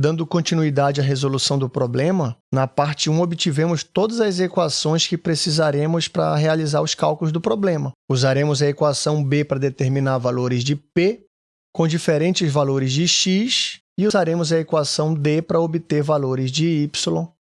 Dando continuidade à resolução do problema, na parte 1 obtivemos todas as equações que precisaremos para realizar os cálculos do problema. Usaremos a equação B para determinar valores de P com diferentes valores de x e usaremos a equação D para obter valores de y,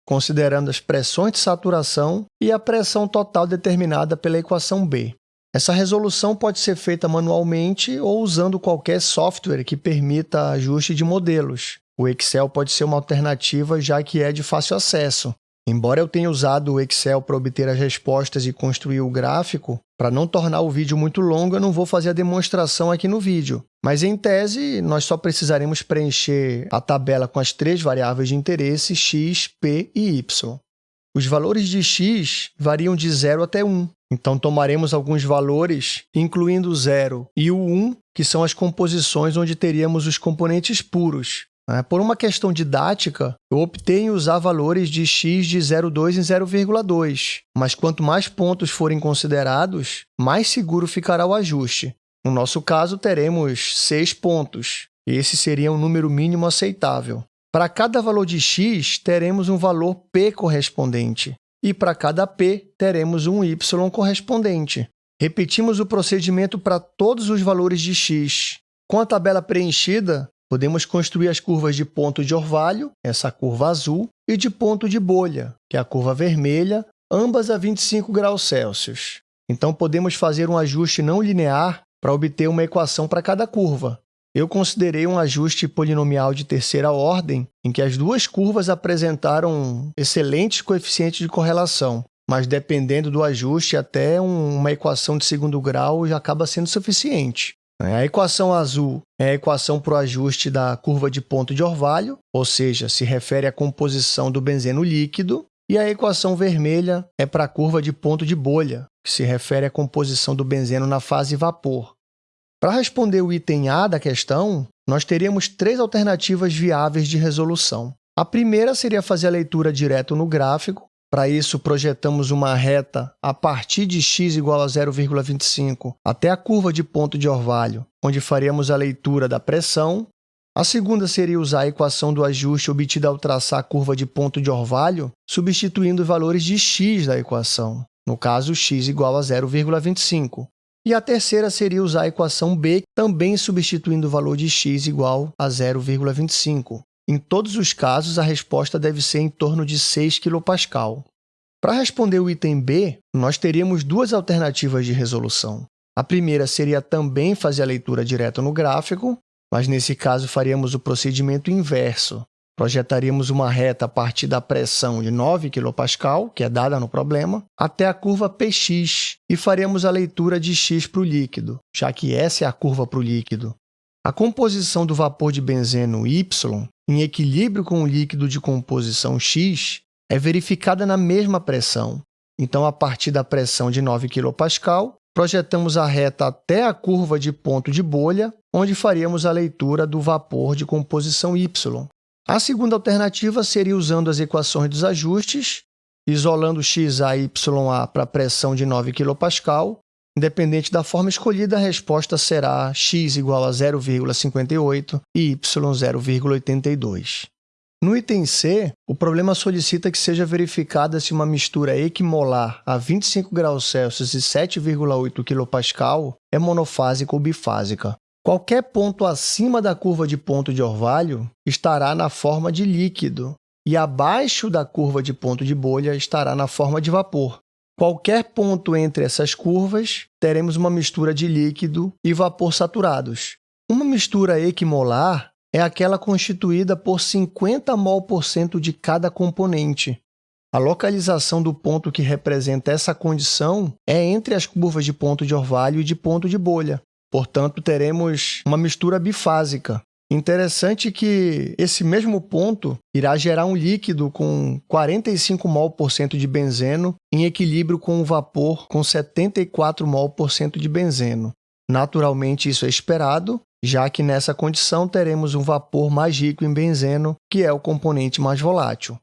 considerando as pressões de saturação e a pressão total determinada pela equação B. Essa resolução pode ser feita manualmente ou usando qualquer software que permita ajuste de modelos. O Excel pode ser uma alternativa, já que é de fácil acesso. Embora eu tenha usado o Excel para obter as respostas e construir o gráfico, para não tornar o vídeo muito longo, eu não vou fazer a demonstração aqui no vídeo. Mas, em tese, nós só precisaremos preencher a tabela com as três variáveis de interesse x, p e y. Os valores de x variam de 0 até 1, então tomaremos alguns valores, incluindo o 0 e o 1, que são as composições onde teríamos os componentes puros. Né? Por uma questão didática, eu optei em usar valores de x de 0,2 em 0,2, mas quanto mais pontos forem considerados, mais seguro ficará o ajuste. No nosso caso, teremos 6 pontos. Esse seria um número mínimo aceitável. Para cada valor de x, teremos um valor p correspondente, e para cada p, teremos um y correspondente. Repetimos o procedimento para todos os valores de x. Com a tabela preenchida, podemos construir as curvas de ponto de orvalho, essa curva azul, e de ponto de bolha, que é a curva vermelha, ambas a 25 graus Celsius. Então, podemos fazer um ajuste não linear para obter uma equação para cada curva. Eu considerei um ajuste polinomial de terceira ordem, em que as duas curvas apresentaram excelentes coeficientes de correlação, mas dependendo do ajuste, até uma equação de segundo grau já acaba sendo suficiente. A equação azul é a equação para o ajuste da curva de ponto de orvalho, ou seja, se refere à composição do benzeno líquido, e a equação vermelha é para a curva de ponto de bolha, que se refere à composição do benzeno na fase vapor. Para responder o item A da questão, nós teríamos três alternativas viáveis de resolução. A primeira seria fazer a leitura direto no gráfico. Para isso, projetamos uma reta a partir de x igual a 0,25 até a curva de ponto de orvalho, onde faríamos a leitura da pressão. A segunda seria usar a equação do ajuste obtida ao traçar a curva de ponto de orvalho, substituindo valores de x da equação, no caso, x igual a 0,25. E a terceira seria usar a equação B, também substituindo o valor de x igual a 0,25. Em todos os casos, a resposta deve ser em torno de 6 kPa. Para responder o item B, nós teríamos duas alternativas de resolução. A primeira seria também fazer a leitura direta no gráfico, mas nesse caso faríamos o procedimento inverso, Projetaríamos uma reta a partir da pressão de 9 kPa, que é dada no problema, até a curva Px e faremos a leitura de x para o líquido, já que essa é a curva para o líquido. A composição do vapor de benzeno Y, em equilíbrio com o líquido de composição X, é verificada na mesma pressão. Então, a partir da pressão de 9 kPa, projetamos a reta até a curva de ponto de bolha, onde faríamos a leitura do vapor de composição Y, a segunda alternativa seria usando as equações dos ajustes, isolando xa e ya para a pressão de 9 kPa. Independente da forma escolhida, a resposta será x igual a 0,58 e y 0,82. No item C, o problema solicita que seja verificada se uma mistura equimolar a 25 graus Celsius e 7,8 kPa é monofásica ou bifásica. Qualquer ponto acima da curva de ponto de orvalho estará na forma de líquido e abaixo da curva de ponto de bolha estará na forma de vapor. Qualquer ponto entre essas curvas, teremos uma mistura de líquido e vapor saturados. Uma mistura equimolar é aquela constituída por 50 mol por cento de cada componente. A localização do ponto que representa essa condição é entre as curvas de ponto de orvalho e de ponto de bolha. Portanto, teremos uma mistura bifásica. Interessante que esse mesmo ponto irá gerar um líquido com 45 mol por cento de benzeno em equilíbrio com o vapor com 74 mol por cento de benzeno. Naturalmente, isso é esperado, já que nessa condição teremos um vapor mais rico em benzeno, que é o componente mais volátil.